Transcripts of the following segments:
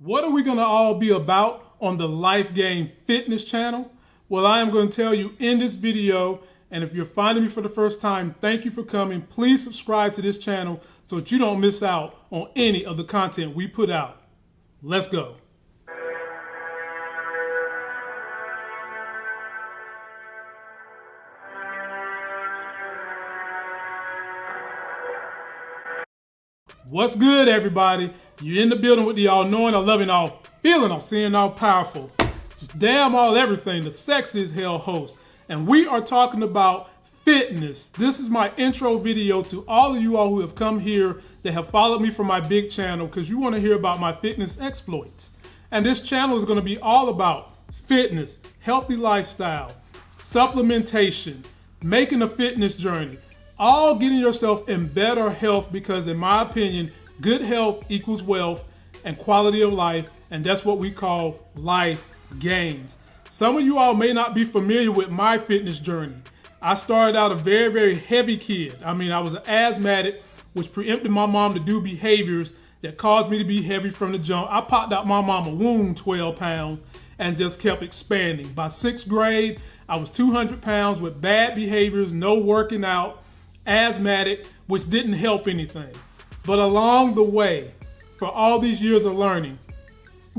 What are we going to all be about on the Life Gains Fitness channel? Well, I am going to tell you in this video, and if you're finding me for the first time, thank you for coming. Please subscribe to this channel so that you don't miss out on any of the content we put out. Let's go. What's good, everybody? You in the building with the all knowing, all loving, all feeling, all seeing, all powerful. Just damn all everything, the sexy as hell host. And we are talking about fitness. This is my intro video to all of you all who have come here that have followed me from my big channel because you want to hear about my fitness exploits. And this channel is going to be all about fitness, healthy lifestyle, supplementation, making a fitness journey, all getting yourself in better health because in my opinion, good health equals wealth and quality of life. And that's what we call life gains. Some of you all may not be familiar with my fitness journey. I started out a very, very heavy kid. I mean, I was an asthmatic, which preempted my mom to do behaviors that caused me to be heavy from the jump. I popped out my mama womb 12 pounds and just kept expanding. By sixth grade, I was 200 pounds with bad behaviors, no working out, asthmatic, which didn't help anything. But along the way, for all these years of learning,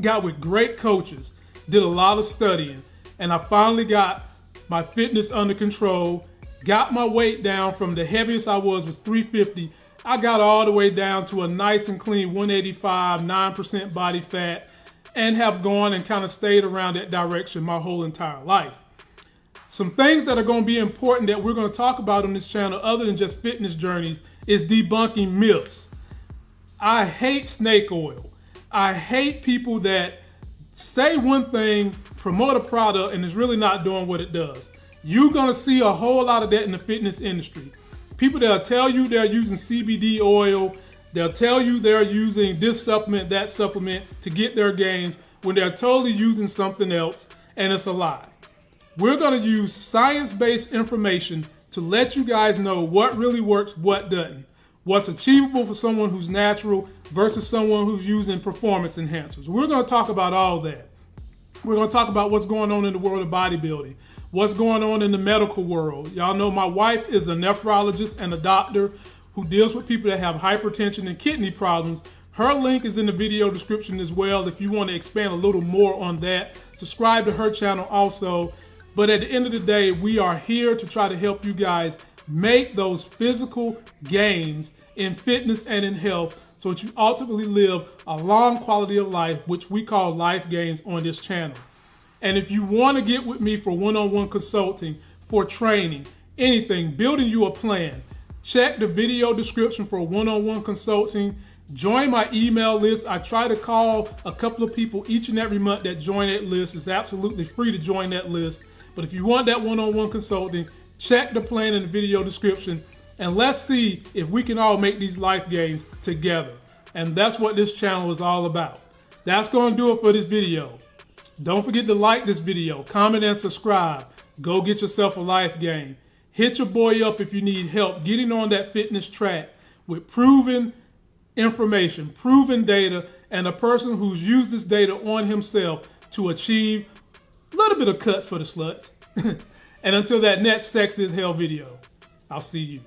got with great coaches, did a lot of studying, and I finally got my fitness under control, got my weight down from the heaviest I was was 350. I got all the way down to a nice and clean 185, 9% body fat, and have gone and kind of stayed around that direction my whole entire life. Some things that are going to be important that we're going to talk about on this channel, other than just fitness journeys, is debunking myths. I hate snake oil. I hate people that say one thing, promote a product, and is really not doing what it does. You're to see a whole lot of that in the fitness industry. People that'll tell you they're using CBD oil, they'll tell you they're using this supplement, that supplement to get their gains when they're totally using something else, and it's a lie. We're to use science-based information to let you guys know what really works, what doesn't. What's achievable for someone who's natural versus someone who's using performance enhancers. We're going to talk about all that. We're going to talk about what's going on in the world of bodybuilding, what's going on in the medical world. Y'all know my wife is a nephrologist and a doctor who deals with people that have hypertension and kidney problems. Her link is in the video description as well if you want to expand a little more on that. Subscribe to her channel also. But at the end of the day, we are here to try to help you guys make those physical gains in fitness and in health so that you ultimately live a long quality of life, which we call life gains on this channel. And if you want to get with me for one-on-one consulting, for training, anything, building you a plan, check the video description for one-on-one consulting. Join my email list. I try to call a couple of people each and every month that join that list. It's absolutely free to join that list. But if you want that one-on-one consulting, check the plan in the video description and let's see if we can all make these life gains together. And that's what this channel is all about. That's going to do it for this video. Don't forget to like this video, comment and subscribe. Go get yourself a life gain. Hit your boy up if you need help getting on that fitness track with proven information, proven data, and a person who's used this data on himself to achieve a little bit of cuts for the sluts. and until that next Sex is hell video, I'll see you.